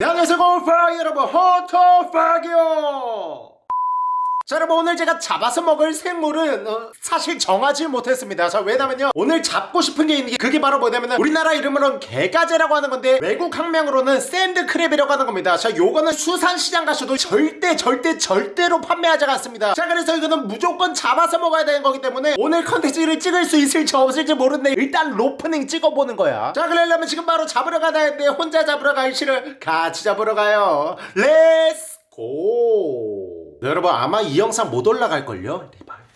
네, 안녕하세요. 골파 여러분 헌터퐝이에요 자 여러분 오늘 제가 잡아서 먹을 생물은 어, 사실 정하지 못했습니다. 자 왜냐면요 오늘 잡고 싶은 게 있는 게 그게 바로 뭐냐면 우리나라 이름으로는 개가재라고 하는 건데 외국 학명으로는 sand crab이라고 하는 겁니다. 자 요거는 수산시장 가셔도 절대 절대 절대로 판매하지 않습니다. 자 그래서 이거는 무조건 잡아서 먹어야 되는 거기 때문에 오늘 컨텐츠를 찍을 수 있을지 없을지 모르는데 일단 로프닝 찍어보는 거야. 자 그러려면 지금 바로 잡으러 가야 되는데 혼자 잡으러 가기 싫어 같이 잡으러 가요. Let's go 여러분 아마 이 영상 못 올라갈걸요?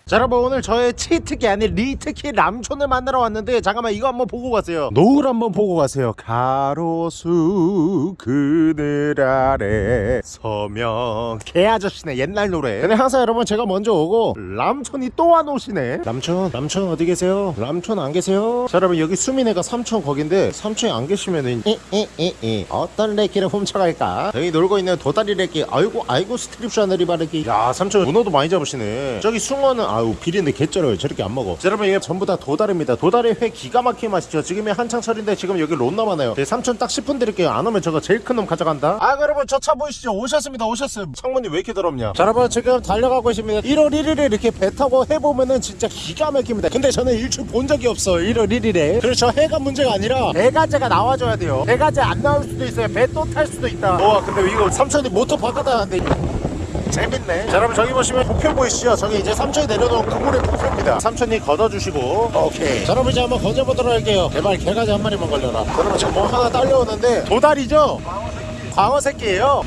자 여러분 오늘 저의 치트키 아닌 리트키 람촌을 만나러 왔는데 잠깐만 이거 한번 보고 가세요. 노을 한번 보고 가세요. 가로수 그늘 아래 서명 개 아저씨네 옛날 노래. 근데 항상 여러분 제가 먼저 오고 람촌이 또 안 오시네. 람촌 람촌 어디 계세요? 람촌 안 계세요? 자 여러분 여기 수민이가 삼촌 거긴데 삼촌이 안 계시면은 에에에에 어떤 레키를 훔쳐갈까? 여기 놀고 있는 도다리 레키 아이고 아이고 스트립샤너리 바르기. 야 삼촌 문어도 많이 잡으시네. 저기 숭어는 아우 비린데 개쩔어요. 저렇게 안 먹어. 자, 여러분 이게 전부 다 도다리입니다. 도다리 회 기가 막히게 맛있죠? 지금이 한창 철인데 지금 여기 론 남았네요. 네, 삼촌 딱 10분 드릴게요. 안 오면 저거 제일 큰 놈 가져간다. 아 여러분 저 차 보이시죠? 오셨습니다. 오셨어요 창문이 왜 이렇게 더럽냐? 자 여러분 지금 달려가고 있습니다. 1월 1일에 이렇게 배 타고 해보면은 진짜 기가 막힙니다. 근데 저는 일출 본 적이 없어 1월 1일에. 그래서 저 해가 문제가 아니라 배가제가 나와줘야 돼요. 배가제 안 나올 수도 있어요. 배 또 탈 수도 있다. 와 근데 이거 삼촌이 모터 바꿔다는데 재밌네. 자 여러분 저기 보시면 목표 보이시죠? 저기 이제 삼촌이 내려놓은 그물의 목표입니다. 삼촌이 걷어주시고. 오케이. 자 여러분 이제 한번 건져보도록 할게요. 제발 개가지 한 마리만 걸려라. 여러분 지금 뭐 하나 딸려오는데 도다리죠? 광어 새끼예요.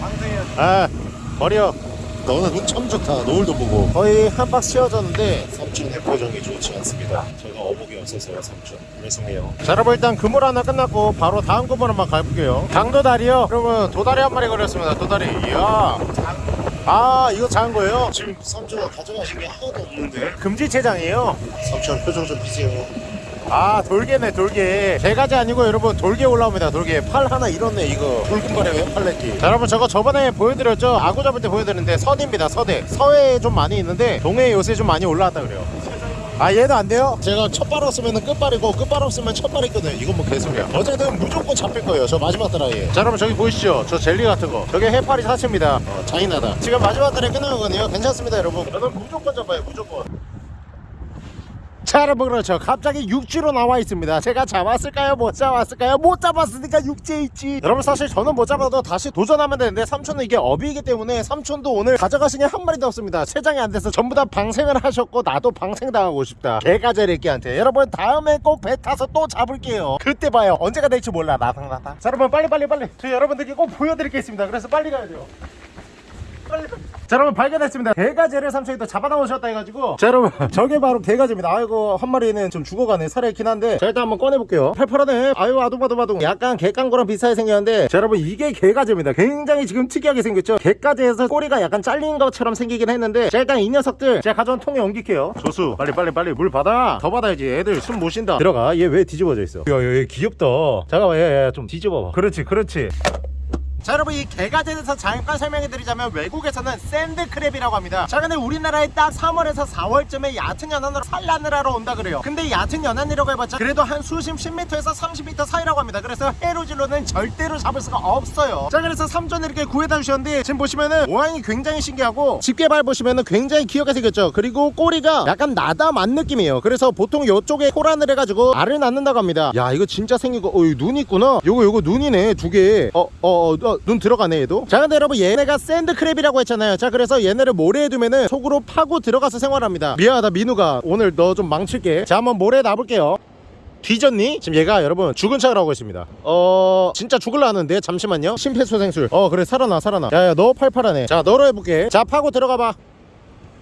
아 버려. 너는 눈 참 좋다. 노을도 보고. 거의 한 박스 채워졌는데 삼촌의 표정이 좋지 않습니다. 제가 어복이 없어서요 삼촌. 죄송해요. 자 여러분 일단 그물 하나 끝났고 바로 다음 그물 한번 가볼게요. 강도다리요. 여러분 도다리 한 마리 걸렸습니다. 도다리. 이야 아 이거 작은 거예요? 지금 삼촌가 가져가신 게 하나도 없는데. 금지 체장이에요? 삼촌 표정 좀 비세요. 아 돌개네 돌개 개가지 아니고 여러분 돌개 올라옵니다 돌개 팔 하나 잃었네 이거. 붉은발에 왜 팔레끼. 자 여러분 저거 저번에 보여드렸죠? 아구 잡을 때 보여드렸는데 서대입니다 서대 서해에 좀 많이 있는데 동해에 요새 좀 많이 올라왔다 그래요 아 얘도 안 돼요? 제가 첫발 없으면 끝발이고 끝발 없으면 첫발이거든요 이건 뭐 개소리야. 어쨌든 무조건 잡힐 거예요. 저 마지막 드라이 자 여러분 저기 보이시죠? 저 젤리 같은 거. 저게 해파리 사치입니다. 어, 잔인하다. 지금 마지막 드라이 끝나거든요. 괜찮습니다 여러분. 저는 무조건 잡아요 무조건 자 여러분 그렇죠. 갑자기 육지로 나와 있습니다. 제가 잡았을까요? 못 잡았을까요? 못 잡았으니까 육지에 있지. 여러분 사실 저는 못 잡아도 다시 도전하면 되는데 삼촌은 이게 어비이기 때문에 삼촌도 오늘 가져가신 게 한 마리도 없습니다. 세장이 안 돼서 전부 다 방생을 하셨고 나도 방생 당하고 싶다. 개가제리끼한테. 여러분 다음에 꼭 배 타서 또 잡을게요. 그때 봐요. 언제가 될지 몰라. 나상나다 자 여러분 빨리 빨리 빨리. 저 여러분들께 꼭 보여드릴 게 있습니다. 그래서 빨리 가야 돼요. 빨리 자 여러분 발견했습니다. 개가재를 삼촌이 또 잡아나오셨다 해가지고. 자 여러분 저게 바로 개가재입니다. 아이고 한 마리는 좀 죽어가네 살에 있긴 한데. 자 일단 한번 꺼내볼게요. 팔팔하네. 아유 아둥바둥바둥. 약간 개깡거랑 비슷하게 생겼는데. 자 여러분 이게 개가재입니다. 굉장히 지금 특이하게 생겼죠? 개가재에서 꼬리가 약간 잘린 것처럼 생기긴 했는데. 자 일단 이 녀석들. 제가 가져온 통에 옮길게요. 조수 빨리 빨리 빨리. 물 받아. 더 받아야지. 애들 숨 못 쉰다. 들어가. 얘 왜 뒤집어져 있어? 야얘 귀엽다. 잠깐만 얘좀 뒤집어봐. 그렇지 그렇지 자 여러분 이 개가재에 대해서 잠깐 설명해 드리자면 외국에서는 샌드크랩이라고 합니다. 자 근데 우리나라에 딱 3월에서 4월쯤에 얕은 연안으로 산란을 하러 온다 그래요. 근데 얕은 연안이라고 해봤자 그래도 한 수심 10m에서 30m 사이라고 합니다. 그래서 해로질로는 절대로 잡을 수가 없어요. 자 그래서 삼촌 이렇게 구해다 주셨는데 지금 보시면은 모양이 굉장히 신기하고 집게발 보시면은 굉장히 귀엽게 생겼죠? 그리고 꼬리가 약간 나다만 느낌이에요. 그래서 보통 이쪽에 호란을 해가지고 알을 낳는다고 합니다. 야 이거 진짜 거 어, 이거 눈 있구나. 요거 요거 눈이네 두개어어 어, 어, 눈 들어가네 얘도. 자 근데 여러분 얘네가 샌드크랩이라고 했잖아요. 자 그래서 얘네를 모래에 두면은 속으로 파고 들어가서 생활합니다. 미안하다 민우가. 오늘 너 좀 망칠게. 자 한번 모래에 놔볼게요. 뒤졌니? 지금 얘가 여러분 죽은 척을 하고 있습니다. 어 진짜 죽을라 하는데? 잠시만요. 심폐소생술. 어 그래 살아나 살아나. 야야 너 팔팔하네. 자 너로 해볼게. 자 파고 들어가봐.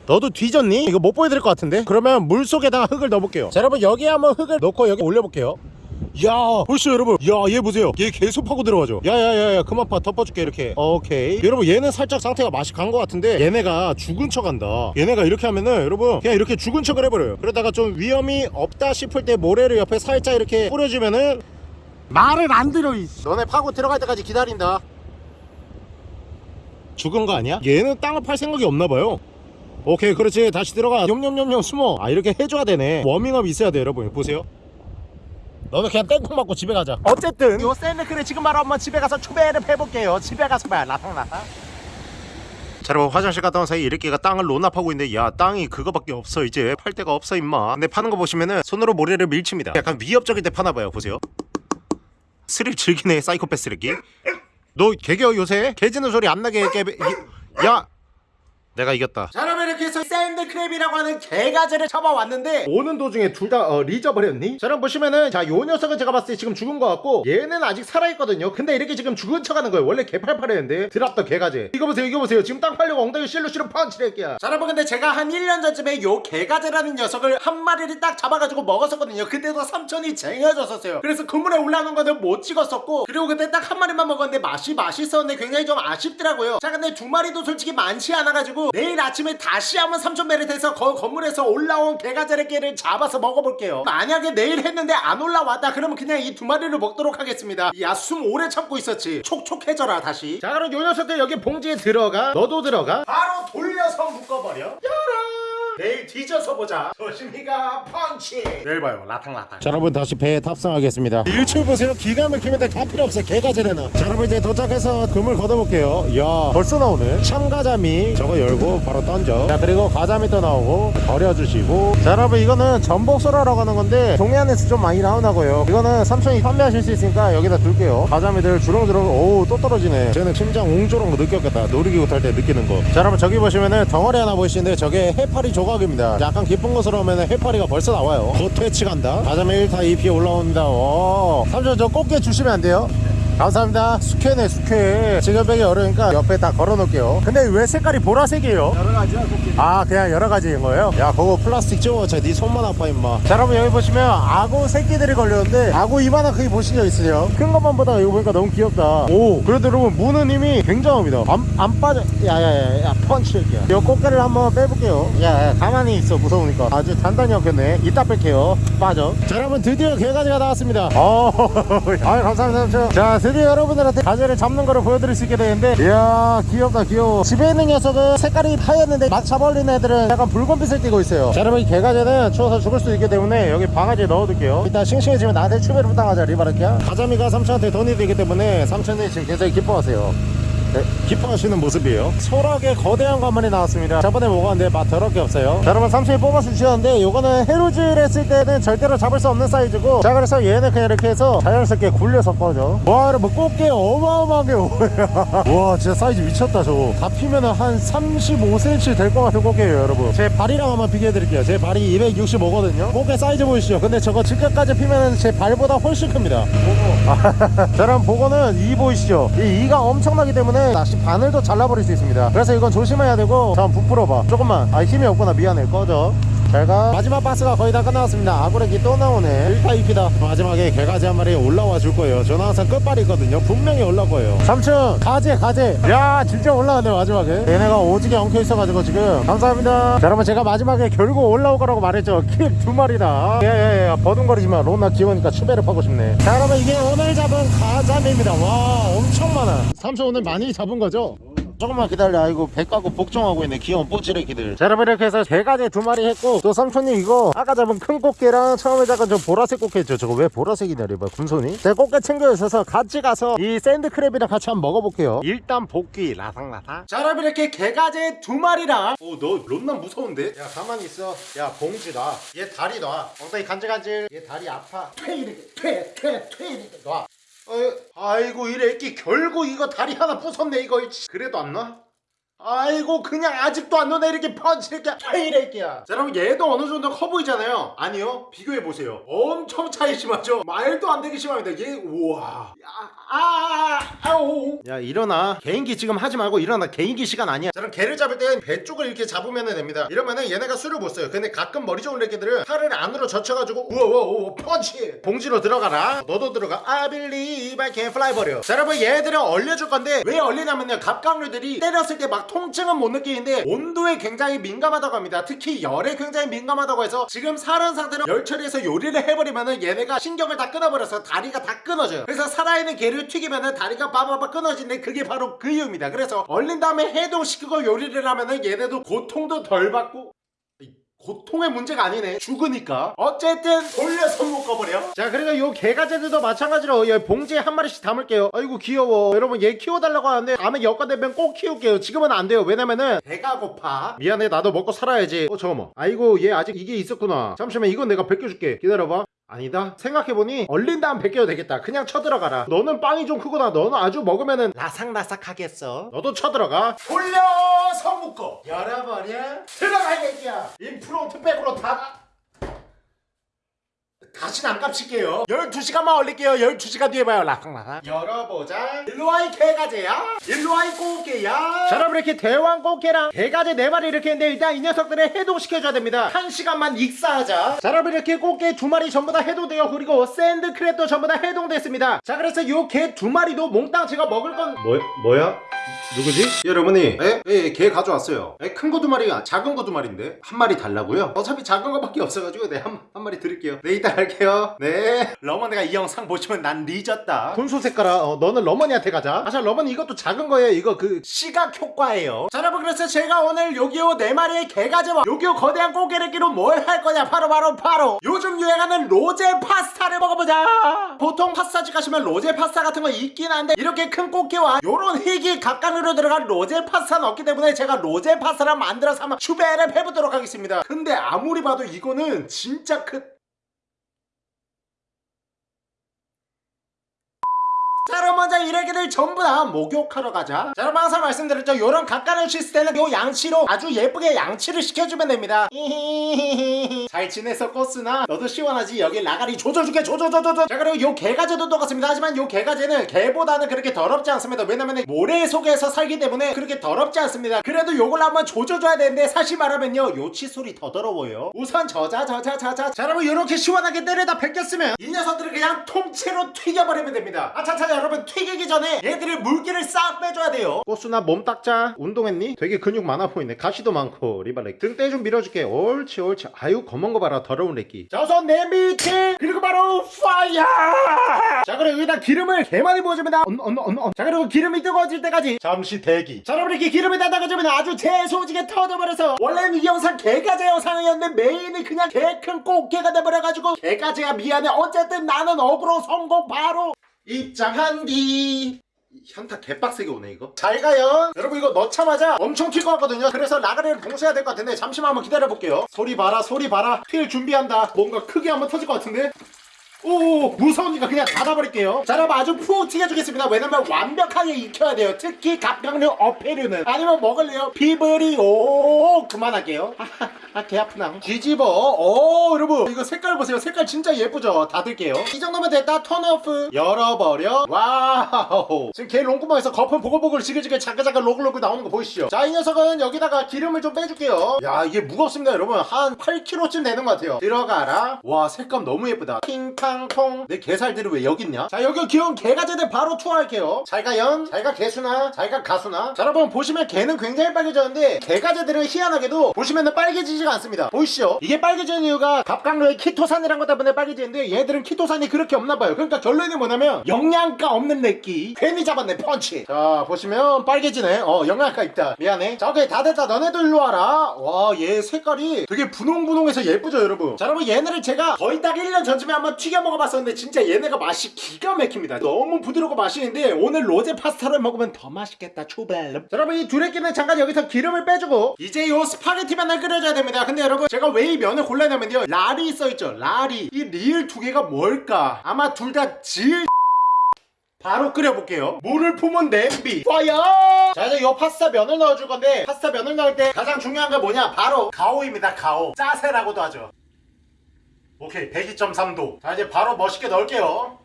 너도 뒤졌니? 이거 못 보여드릴 것 같은데? 그러면 물속에다가 흙을 넣어볼게요. 자 여러분 여기에 한번 흙을 넣고 여기 올려볼게요 야 보시죠 여러분? 야 얘 보세요. 얘 계속 파고 들어가죠. 야야야야 그만 파 덮어줄게 이렇게. 오케이. 여러분 얘는 살짝 상태가 맛이 간 것 같은데 얘네가 죽은 척 한다. 얘네가 이렇게 하면은 여러분 그냥 이렇게 죽은 척을 해버려요. 그러다가 좀 위험이 없다 싶을 때 모래를 옆에 살짝 이렇게 뿌려주면은 말을 안 들어 이 너네 파고 들어갈 때까지 기다린다. 죽은 거 아니야? 얘는 땅을 팔 생각이 없나 봐요. 오케이 그렇지. 다시 들어가. 염염염염 숨어. 아 이렇게 해줘야 되네. 워밍업 있어야 돼 여러분. 보세요 너도 그냥 땡콩 맞고 집에 가자. 어쨌든 요 샌드크를 지금 바로 한번 집에 가서 추배를 해볼게요. 집에 가서 봐요. 라탕라탕. 자 여러분 화장실 갔다 온 사이 이렇게가 땅을 논납하고 있는데 야 땅이 그거밖에 없어 이제. 팔 데가 없어 임마. 근데 파는 거 보시면은 손으로 모래를 밀칩니다. 약간 위협적일 때 파나봐요 보세요. 스릴 즐기네 사이코패스 쓰레기 너 개겨 요새? 개 짖는 소리 안 나게 깨 야 내가 이겼다. 자 여러분 이렇게 해서 샌드크랩이라고 하는 개가재를 잡아왔는데 오는 도중에 둘다 어, 리저버렸니? 자 여러분 보시면은 자 요 녀석은 제가 봤을 때 지금 죽은 것 같고 얘는 아직 살아있거든요. 근데 이렇게 지금 죽은 척 하는 거예요. 원래 개팔팔했는데 드랍더 개가재. 이거 보세요 이거 보세요. 지금 땅 팔려고 엉덩이 실로 실로 펀치를 할게요 자 여러분 근데 제가 한 1년 전쯤에 요 개가재라는 녀석을 한 마리를 딱 잡아가지고 먹었었거든요. 그때도 삼촌이 쟁여줬었어요. 그래서 그물에 올라오는 거는 못 찍었었고 그리고 그때 딱 한 마리만 먹었는데 맛이 맛있었는데 굉장히 좀 아쉽더라고요. 자 근데 두 마리도 솔직히 많지 않아가지고 내일 아침에 다시 한번 삼촌 태서 거, 건물에서 올라온 개가재를 잡아서 먹어볼게요. 만약에 내일 했는데 안 올라왔다 그러면 그냥 이 두 마리를 먹도록 하겠습니다. 야 숨 오래 참고 있었지. 촉촉해져라 다시. 자 그럼 요 녀석들 여기 봉지에 들어가? 너도 들어가? 바로 돌려서 묶어버려. 야라 내일 뒤져서 보자. 조심히가 펀치. 내일 봐요. 라탕라탕. 자 여러분 다시 배에 탑승하겠습니다. 일출 보세요. 기가 막히면 다 필요 없어 개가재래나. 자 여러분 이제 도착해서 금을 걷어볼게요. 이야 벌써 나오네. 참가자미 저거 열고 바로 던져. 자 그리고 가자미 또 나오고 버려주시고. 자 여러분 이거는 전복소라라고 하는 건데 동네 안에서 좀 많이 나오나고요. 이거는 삼촌이 판매하실 수 있으니까 여기다 둘게요. 가자미들 주렁주렁 오우 또 떨어지네. 쟤는 심장 웅조롱 거 느꼈겠다. 놀이기구 탈 때 느끼는 거자 여러분 저기 보시면은 덩어리 하나 보이시는데 저게 해파리 조 각입니다 약간 깊은 곳으로 오면 해파리가 벌써 나와요 곧 퇴치간다 가자미 1타 2피 올라옵니다 오. 삼촌 저 꽃게 주시면 안 돼요? 감사합니다. 숙회네 숙회. 지금 빼기 어려우니까 옆에 다 걸어 놓을게요. 근데 왜 색깔이 보라색이에요? 여러 가지야 꽃게. 아 그냥 여러 가지인 거예요? 야 그거 플라스틱 찍어 네 손만 아파 임마. 자 여러분 여기 보시면 악어 새끼들이 걸렸는데 악어 이만한 크기 보신 적 있으세요? 큰 것만 보다가 이거 보니까 너무 귀엽다. 오 그래도 여러분 무는 힘이 굉장합니다. 안, 안 빠져. 야야야야 펀치 이렇게 이 꽃게를 한번 빼볼게요. 야, 야 가만히 있어 무서우니까. 아주 단단히 엉켰네. 이따 뺄게요. 빠져. 자 여러분 드디어 개가지가 나왔습니다. 어 아유 감사합니다. 자 드디어 여러분들한테 가재를 잡는 거를 보여드릴 수 있게 되는데 이야 귀엽다 귀여워. 집에 있는 녀석은 색깔이 하였는데 막 잡아올린 애들은 약간 붉은빛을 띠고 있어요. 자 여러분 이 개가재는 추워서 죽을 수도 있기 때문에 여기 바가지에 넣어둘게요. 일단 싱싱해지면 나한테 추배를 부탁하자 리바르키야. 가자미가 삼촌한테 돈이 되기 때문에 삼촌이 지금 굉장히 기뻐하세요. 네, 기뻐하시는 모습이에요. 소락의 거대한 관문이 나왔습니다. 저번에 먹었는데 맛 더럽게 없어요. 자, 여러분 삼촌이 뽑아서 주셨는데 요거는 해루질 했을 때는 절대로 잡을 수 없는 사이즈고 자 그래서 얘는 그냥 이렇게 해서 자연스럽게 굴려서 꺼져 와 여러분 꽃게 어마어마하게 오야 와 진짜 사이즈 미쳤다 저거. 다 피면은 한 35cm 될 것 같은 꽃게예요 여러분. 제 발이랑 한번 비교해 드릴게요. 제 발이 265거든요. 꽃게 사이즈 보이시죠? 근데 저거 지금까지 피면은 제 발보다 훨씬 큽니다. 자 여러분 보고는 이 보이시죠? 이 이가 엄청나기 때문에 낚시 바늘도 잘라버릴 수 있습니다. 그래서 이건 조심해야 되고 잠깐 부풀어봐. 조금만. 아 힘이 없구나. 미안해. 꺼져 잘가 마지막 바스가 거의 다 끝나왔습니다. 아구레기 또 나오네. 1타 2피다. 마지막에 개가지 한 마리 올라와 줄 거예요. 저는 항상 끝발이 있거든요. 분명히 올라올 거예요. 삼촌 가재 가재. 야 진짜 올라왔네 마지막에. 얘네가 오지게 엉켜 있어가지고 지금. 감사합니다. 자 여러분 제가 마지막에 결국 올라올 거라고 말했죠. 킥두 마리다. 예예 예. 버둥거리지마. 로나 귀여우니까 추배를 파고 싶네. 자 여러분 이게 오늘 잡은 가자미입니다. 와 엄청 많아. 삼촌 오늘 많이 잡은 거죠? 조금만 기다려. 아이고 배 까고 복종하고 있네. 귀여운 뽀찌레기들. 자 여러분 이렇게 해서 개가재 두 마리 했고 또 삼촌님 이거 아까 잡은 큰 꽃게랑 처음에 잡은 저 보라색 꽃게 있죠? 저거 왜 보라색이냐 이봐 군손이? 제가 꽃게 챙겨 있어서 같이 가서 이 샌드크랩이랑 같이 한번 먹어볼게요. 일단 복귀. 라상라상 자 여러분 이렇게 개가재 두 마리랑. 오너 론난 무서운데? 야 가만히 있어. 야 봉지 놔얘 다리 놔. 엉덩이 간질간질. 얘 다리 아파. 퇴 이렇게. 퇴퇴퇴 이렇게 놔. 어, 아이고 이래 애끼 결국 이거 다리 하나 부쉈네 이거. 그래도 안 나? 아이고 그냥 아직도 안 넣네. 이렇게 펀치 이렇게 이래 애끼야. 자 여러분 얘도 어느 정도 커 보이잖아요. 아니요. 비교해보세요. 엄청 차이 심하죠? 말도 안 되게 심합니다. 얘 우와. 아, 야 일어나. 개인기 지금 하지 말고 일어나. 개인기 시간 아니야. 자 그럼 개를 잡을 땐배 쪽을 이렇게 잡으면 됩니다. 이러면은 얘네가 술을 못 써요. 근데 가끔 머리 좋은 애기들은 팔을 안으로 젖혀가지고 우와 우와 우와 펀치! 봉지로 들어가라. 너도 들어가. Believe I can fly 버려. 자 여러분 얘들은 얼려줄 건데 왜 얼리냐면요. 갑각류들이 때렸을 때막 통증은 못 느끼는데 온도에 굉장히 민감하다고 합니다. 특히 열에 굉장히 민감하다고 해서 지금 살은 상태로 열 처리해서 요리를 해버리면은 얘네가 신경을 다 끊어버려서 다리가 다 끊어져요. 그래서 살아있는 개를 튀기면은 다리가 빠바바 끊어지는데 그게 바로 그 이유입니다. 그래서 얼린 다음에 해동시키고 요리를 하면은 얘네도 고통도 덜 받고 이, 고통의 문제가 아니네. 죽으니까. 어쨌든 돌려서 묶어버려. 자 그리고 요 개가재들도 마찬가지로 이 봉지에 한 마리씩 담을게요. 아이고 귀여워. 여러분 얘 키워달라고 하는데 다음에 여가 되면 꼭 키울게요. 지금은 안 돼요. 왜냐면은 배가 고파. 미안해. 나도 먹고 살아야지. 어 잠깐만. 아이고 얘 아직 이게 있었구나. 잠시만 이건 내가 벗겨줄게. 기다려봐 아니다? 생각해보니 얼린 다음 벗겨도 되겠다. 그냥 쳐들어가라. 너는 빵이 좀 크구나. 너는 아주 먹으면은 라삭라삭하겠어. 너도 쳐들어가. 돌려서 묶어 열어버려. 들어가 이 새끼야. 인프론트 백으로 다 다시는 안 깝칠게요. 12시간만 올릴게요. 12시간 뒤에 봐요. 라삭라삭 열어보자. 일로와 이 개가재야. 일로와 이 꽃게야. 자 여러분 이렇게 대왕 꽃게랑 개가재 4마리 이렇게 했는데 일단 이 녀석들을 해동시켜줘야 됩니다. 1시간만 익사하자. 자 여러분 이렇게 꽃게 2마리 전부 다 해동돼요. 그리고 sand crab도 전부 다 해동됐습니다. 자 그래서 요 개 2마리도 몽땅 제가 먹을 건 뭐, 뭐야? 누구지? 여러분이 에? 예, 개 가져왔어요. 에, 큰 거 두 마리가 작은 거 두 마리인데 한 마리 달라고요? 어차피 작은 거밖에 없어가지고 네, 한, 한 마리 드릴게요. 네 이따 갈게요. 네. 러머니가 이 영상 보시면 난 늦었다. 분수 색깔아. 어, 너는 러머니한테 가자. 아자 러머니 이것도 작은 거예요. 이거 그 시각 효과예요. 자 여러분 그래서 제가 오늘 요기요 네 마리의 개가재와 요기요 거대한 꽃게를 끼로 뭘 할 거냐? 바로 바로 바로. 요즘 유행하는 로제 파스타를 먹어보자. 보통 파스타집 가시면 로제 파스타 같은 거 있긴 한데 이렇게 큰 꽃게와 요런 흙이 각간으로 들어간 로제 파스타는 없기 때문에 제가 로제 파스타를 만들어서 한번 추배를 해보도록 하겠습니다. 근데 아무리 봐도 이거는 진짜 큰자 먼저 이래기들 전부 다 목욕하러 가자. 자 여러분 항상 말씀드렸죠. 요런 각간을 씻을 때는 요 양치로 아주 예쁘게 양치를 시켜주면 됩니다. 잘 지냈어 코스나 너도 시원하지? 여기 라가리 조져줄게. 조져조져조. 자 그리고 요 개가재도 똑같습니다. 하지만 요 개가재는 개보다는 그렇게 더럽지 않습니다. 왜냐면 모래 속에서 살기 때문에 그렇게 더럽지 않습니다. 그래도 요걸 한번 조져줘야 되는데 사실 말하면요 요 칫솔이 더 더러워요. 우선 저자 저자 저자. 자 여러분 요렇게 시원하게 때려다 벗겼으면 이 녀석들을 그냥 통째로 튀겨버리면 됩니다. 아차차 여러분 튀기기 전에 얘들의 물기를 싹 빼줘야 돼요. 꽃수나 몸 닦자. 운동했니? 되게 근육 많아 보이네. 가시도 많고. 리발렉 등대 좀 밀어줄게 옳지 옳지. 아유 검은 거 봐라. 더러운 렉기. 자 우선 냄비 팅 그리고 바로 fire! 자 그리고 여기다 기름을 개 많이 부어줍니다. 언, 언, 언, 언. 자 그리고 기름이 뜨거워질 때까지. 잠시 대기. 자 여러분 이렇게 기름이 다 따가지면 아주 재소지게 터져버려서 원래는 이 영상 개가제 영상이었는데 메인이 그냥 개 큰 꽃게가 돼버려가지고 개가제야 미안해. 어쨌든 나는 어그로 성공 바로 입장한디. 현타 개빡세게 오네 이거. 잘 가요. 여러분 이거 넣자마자 엄청 튈 것 같거든요. 그래서 라가리를 봉쇄해야 될 것 같은데 잠시만 한번 기다려볼게요. 소리 봐라 소리 봐라. 튈 준비한다. 뭔가 크게 한번 터질 것 같은데 오 무서우니까 그냥 닫아버릴게요. 자 여러분 아주 푹 튀겨주겠습니다. 왜냐면 완벽하게 익혀야 돼요. 특히 갑각류 어패류는. 아니면 먹을래요? 피부리 오 그만할게요. 아개 아프나. 뒤집어. 오 여러분. 이거 색깔 보세요. 색깔 진짜 예쁘죠? 닫을게요. 이 정도면 됐다. Turn off. 열어버려. Wow. 지금 개 롱구멍에서 거품 보글보글 지글지글 자글자글 로글로글 나오는 거 보이시죠? 자 이 녀석은 여기다가 기름을 좀 빼줄게요. 야 이게 무겁습니다 여러분. 한 8kg쯤 되는 것 같아요. 들어가라. 와 색감 너무 예쁘다. 킹 탕통 내 개살들이 왜 여기 있냐? 자 여기 귀여운 개가재들 바로 투하할게요. 잘가 연 잘가 개수나. 잘가 가수나. 자 여러분 보시면 개는 굉장히 빨개졌는데 개가재들은 희한하게도 보시면은 빨개지지가 않습니다. 보이시죠? 이게 빨개지는 이유가 갑각류의 키토산이란 것 때문에 빨개지는데 얘들은 키토산이 그렇게 없나봐요. 그러니까 결론이 뭐냐면 영양가 없는 내끼 괜히 잡았네 펀치. 자 보시면 빨개지네. 어 영양가 있다. 미안해. 자 오케이 다 됐다. 너네도 일로 와라. 와 얘 색깔이 되게 분홍분홍해서 예쁘죠 여러분? 자 여러분 얘네를 제가 거의 딱 1년 전쯤에 한번 튀겨 먹어봤었는데 진짜 얘네가 맛이 기가 막힙니다. 너무 부드럽고 맛있는데 오늘 로제 파스타를 먹으면 더 맛있겠다 자 여러분 이 두레끼는 잠깐 여기서 기름을 빼주고 이제 요 스파게티 면을 끓여줘야 됩니다. 근데 여러분 제가 왜 이 면을 골라냐면요. 라리 써있죠 라리 이 리을 두 개가 뭘까? 아마 둘 다질 바로 끓여볼게요. 물을 품은 냄비. Fire 자 이제 요 파스타 면을 넣어줄 건데 파스타 면을 넣을 때 가장 중요한 게 뭐냐? 바로 가오입니다 가오. 짜세라고도 하죠 오케이 102.3도. 자 이제 바로 멋있게 넣을게요.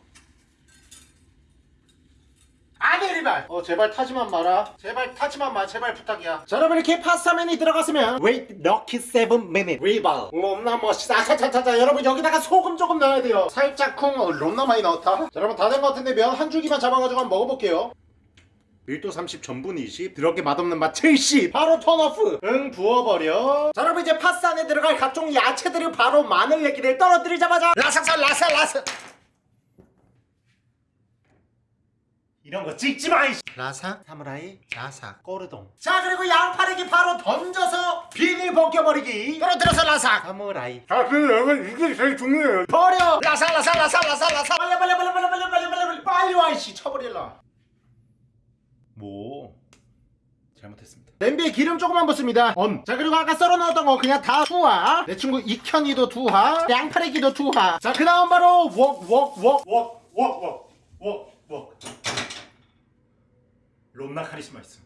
아니 리발! 어 제발 타지만 마라. 제발 타지만 마 제발 부탁이야. 자 여러분 이렇게 파스타면이 들어갔으면 Wait lucky 7 minute. 리발. 롬나 멋있다 차차차차 여러분 여기다가 소금 조금 넣어야 돼요. 살짝 쿵 어, 롬나 많이 넣었다. 자 여러분 다 된 것 같은데 면 한 줄기만 잡아가지고 한번 먹어볼게요 1도 30 전분 20 드럽게 맛없는 맛 70 바로 turn off 응 부어버려 자 여러분 이제 파스타 안에 들어갈 각종 야채들이 바로 마늘 내기를 떨어뜨리자마자 라삭삭 라삭 라삭 이런 거 찍지 마 이씨. 라사 사무라이 자사 꼬르동 자 그리고 양파리기 바로 던져서 비닐 벗겨버리기 떨어뜨려서 라사 사무라이 사실 여러분 이게 제일 중요해요. 버려 라사 라사 라사 라사 빨리 빨리 빨리 빨리 빨리 빨리 빨리 빨리 빨리 와 이씨 쳐버릴라 뭐 잘못했습니다. 냄비에 기름 조금만 붓습니다. 언. 자 그리고 아까 썰어 넣었던 거 그냥 다 투하. 내 친구 익현이도 투하. 양파리기도 투하. 자그 다음 바로 웍웍웍웍웍웍웍웍. 롬나 카리스마 있음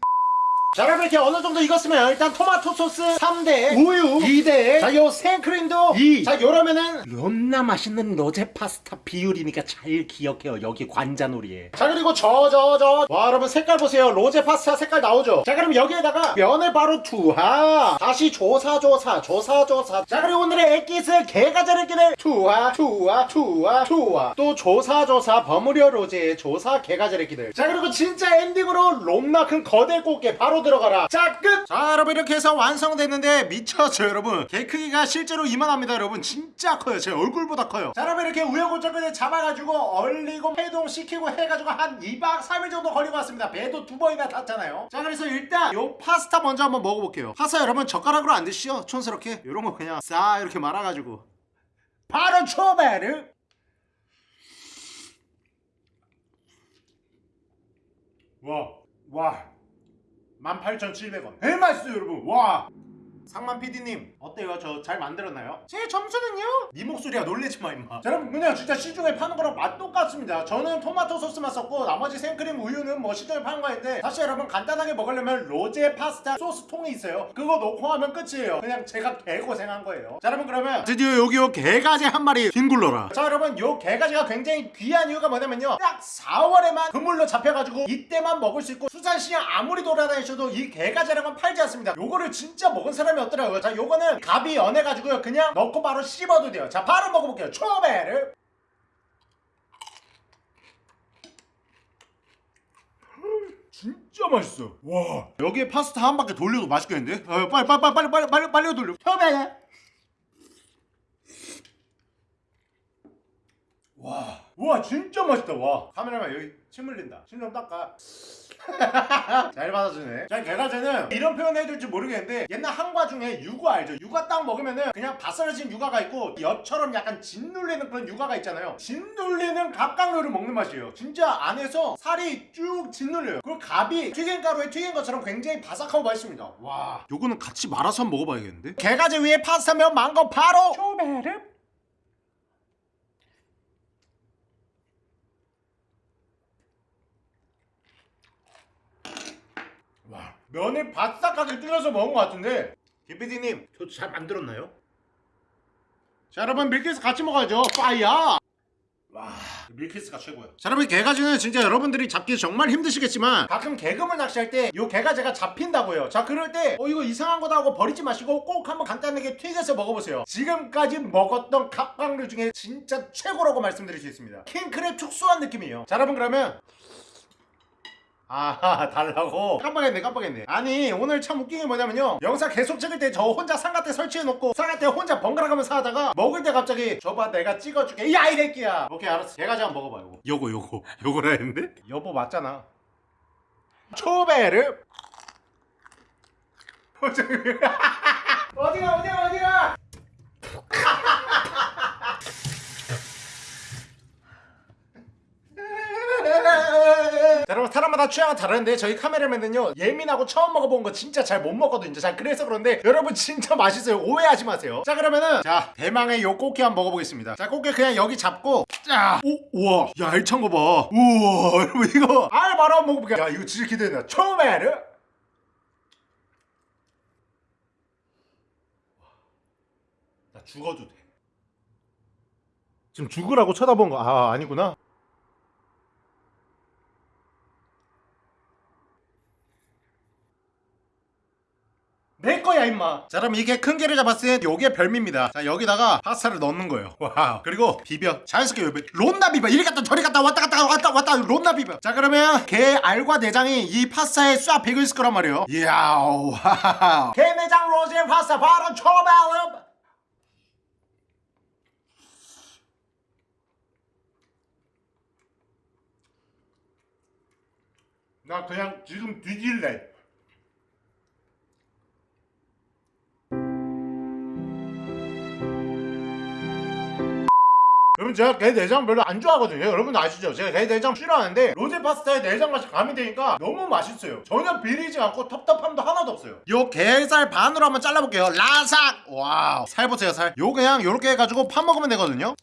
자 여러분 이렇게 어느 정도 익었으면 일단 토마토 소스 3대 우유. 2대. 자요 생크림도. 2. 자 요러면은 롬나 맛있는 로제 파스타 비율이니까 잘 기억해요 여기 관자놀이에. 자 그리고 저 저 저. 와 여러분 색깔 보세요. 로제 파스타 색깔 나오죠? 자 그럼 여기에다가 면을 바로 투하. 다시 조사 조사 조사 조사. 자 그리고 오늘의 액기스 개가자르기를 투하 투하 투하 투하. 또 조사 조사 버무려 로제 조사 개가자르기들 자 그리고 진짜 엔딩으로 롬나 큰 거대 꽃게 바로 들어가라. 자 끝! 자 여러분 이렇게 해서 완성됐는데 미쳤죠 여러분. 개 크기가 실제로 이만합니다 여러분. 진짜 커요. 제 얼굴보다 커요. 자 여러분 이렇게 우여곡절 끝에 잡아가지고 얼리고 해동시키고 해가지고 한 2박 3일 정도 걸리고 왔습니다. 배도 두 번이나 탔잖아요. 자 그래서 일단 요 파스타 먼저 한번 먹어볼게요. 파스타 여러분 젓가락으로 안 드시죠? 촌스럽게? 요런 거 그냥 싹 이렇게 말아가지고. 바로 초베르 와, 와, 18,700원. 제일 맛있어요, 여러분. 와. 상만 PD님 어때요? 저 잘 만들었나요? 제 점수는요? 네 목소리야 놀래지 마 임마. 자, 여러분 그냥 진짜 시중에 파는 거랑 맛 똑같습니다. 저는 토마토 소스만 썼고 나머지 생크림 우유는 뭐 시중에 파는 거인데 사실 여러분 간단하게 먹으려면 로제 파스타 소스 통이 있어요. 그거 넣고 하면 끝이에요. 그냥 제가 개고생한 거예요. 자 여러분 그러면 드디어 여기 요 개가지 한 마리 뒹굴러라. 자 여러분 요 개가지가 굉장히 귀한 이유가 뭐냐면요. 딱 4월에만 그물로 잡혀가지고 이때만 먹을 수 있고 수산시장 아무리 돌아다니셔도 이 개가지라는 건 팔지 않습니다. 요거를 진짜 먹은 사람이 없더라고요. 자 요거는 갑이 연해가지고요. 그냥 넣고 바로 씹어도 돼요. 자 바로 먹어볼게요. 초베를. 진짜 맛있어. 와. 여기에 파스타 한 바퀴 돌려도 맛있겠는데? 어, 빨리 빨리 빨리 빨리 빨리 빨리 돌려. 초베 와, 와 진짜 맛있다. 와. 카메라만 여기 침 흘린다. 침 좀 닦아. 잘 받아주네. 자 개가제는 이런 표현 해줄지 모르겠는데 옛날 한과 중에 육아 알죠? 육아 딱 먹으면은 그냥 바스러진 육아가 있고 엿처럼 약간 짓눌리는 그런 육아가 있잖아요. 짓눌리는 갑각류를 먹는 맛이에요. 진짜 안에서 살이 쭉 짓눌려요. 그리고 갑이 튀김가루에 튀긴 것처럼 굉장히 바삭하고 맛있습니다. 와. 요거는 같이 말아서 먹어봐야겠는데? 개가제 위에 파스타면 망고 바로! 초베르 와 면을 바싹하게 뚫려서 먹은 것 같은데. 김PD님 저잘 만들었나요? 자 여러분 밀키스 같이 먹어야죠. 파이야 와 밀키스가 최고야. 자 여러분 갯가재는 진짜 여러분들이 잡기 정말 힘드시겠지만 가끔 개금을 낚시할 때 요 갯가재가 잡힌다고요. 자 그럴 때 어 이거 이상한 거다 하고 버리지 마시고 꼭 한번 간단하게 튀겨서 먹어보세요. 지금까지 먹었던 갑각류 중에 진짜 최고라고 말씀드릴 수 있습니다. 킹크랩 축소한 느낌이에요. 자 여러분 그러면 아 달라고? 깜빡했네 깜빡했네. 아니 오늘 참 웃긴 게 뭐냐면요. 영상 계속 찍을 때 저 혼자 상가대 설치해놓고 상가대 혼자 번갈아가면서 하다가 먹을 때 갑자기 저봐 내가 찍어줄게. 야 이 새끼야. 오케이 알았어. 개가지 한번 먹어봐 요거. 요거 요거. 요거라 했는데? 여보 맞잖아. 초베르. 어디가 어디가 어디가 자, 여러분 사람마다 취향은 다른데 저희 카메라맨은요 예민하고 처음 먹어본 거 진짜 잘 못 먹거든요. 자 그래서 그런데 여러분 진짜 맛있어요. 오해하지 마세요. 자 그러면은 자 대망의 요 꽃게 한번 먹어보겠습니다. 자 꽃게 그냥 여기 잡고 자 오, 우와 야 알찬 거봐. 우와 여러분 이거 알 바로 한번 먹어볼게요. 야 이거 진짜 기대된다. 초메르 나 죽어도 돼. 지금 죽으라고 쳐다본 거 아 아니구나 내 거야 임마. 자 그럼 이게 큰 게를 잡았을 때 요게 별미입니다. 자 여기다가 파스타를 넣는 거예요. 와 그리고 비벼. 자연스럽게 비벼. 론나 비벼. 이리 갔다 저리 갔다 왔다 갔다 왔다 왔다. 론나 비벼. 자 그러면 게 알과 내장이 이 파스타에 싹 배겨 있을 거란 말이에요. 이야 와게 내장 로제 파스타 바로 초발음 나 그냥 지금 뒤질래. 여러분 제가 게 내장 별로 안 좋아하거든요. 여러분 아시죠? 제가 게 내장 싫어하는데 로제 파스타에 내장 맛이 가미되니까 너무 맛있어요. 전혀 비리지 않고 텁텁함도 하나도 없어요. 요 게살 반으로 한번 잘라볼게요 라삭 와우 살 보세요 살요 그냥 요렇게 해가지고 파 먹으면 되거든요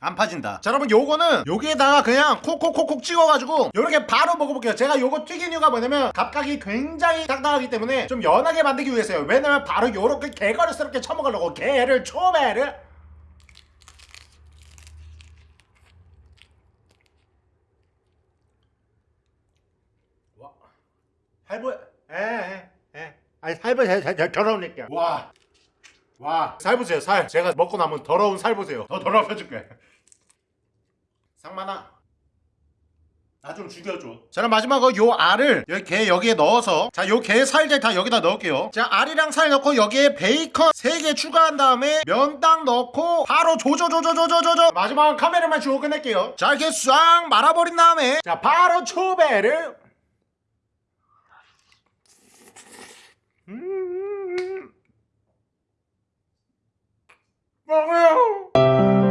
안 파진다 자 여러분 요거는 여기에다가 그냥 콕콕콕콕 찍어가지고 요렇게 바로 먹어볼게요 제가 요거 튀긴 이유가 뭐냐면 갑각이 굉장히 딱딱하기 때문에 좀 연하게 만들기 위해서요 왜냐면 바로 요렇게 게걸스럽게 쳐먹으려고 게를 초배를 할부 에에 에 아니 살보 더러우니까 와. 와, 살 보세요, 살. 제가 먹고 남은 더러운 살 보세요. 더 더러워줄게. 상만아. 나 좀 죽여줘. 자, 그럼 마지막으로 요 알을 여기 게 여기에 넣어서 자, 요 게 살들 다 여기다 넣을게요. 자, 알이랑 살 넣고 여기에 베이컨 3개 추가한 다음에 면당 넣고 바로 조조조조조조조조 마지막 카메라만 주고 끝낼게요. 자, 이렇게 싹 말아버린 다음에 자, 바로 초배를 我不